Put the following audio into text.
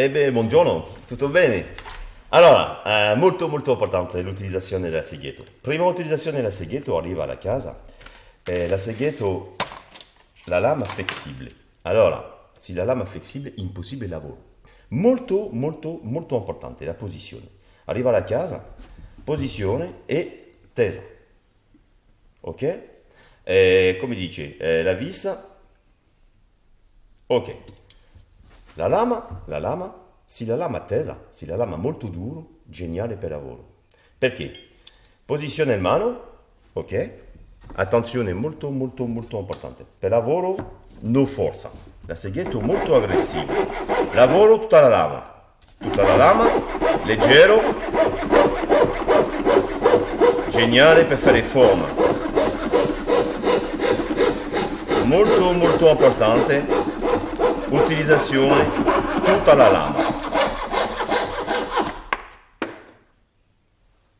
Eh beh, buongiorno, tutto bene? Allora, eh, molto molto importante l'utilizzazione del segheto. Prima utilizzazione del segheto arriva alla casa, eh, la segheto, la lama flessibile. Allora, se la lama flessibile, impossibile lavoro. Molto molto molto importante la posizione. Arriva alla casa, posizione e tesa. Ok? Eh, come dice, eh, la vista Ok. La lama, la lama, se la lama tesa, se la lama molto duro, geniale per lavoro. Perché? Posizione in mano, ok? Attenzione molto molto molto importante. Per lavoro, no forza. La seghetto molto aggressivo. Lavoro tutta la lama. Tutta la lama, leggero. Geniale per fare forma. Molto molto importante utilizzazione tutta la lama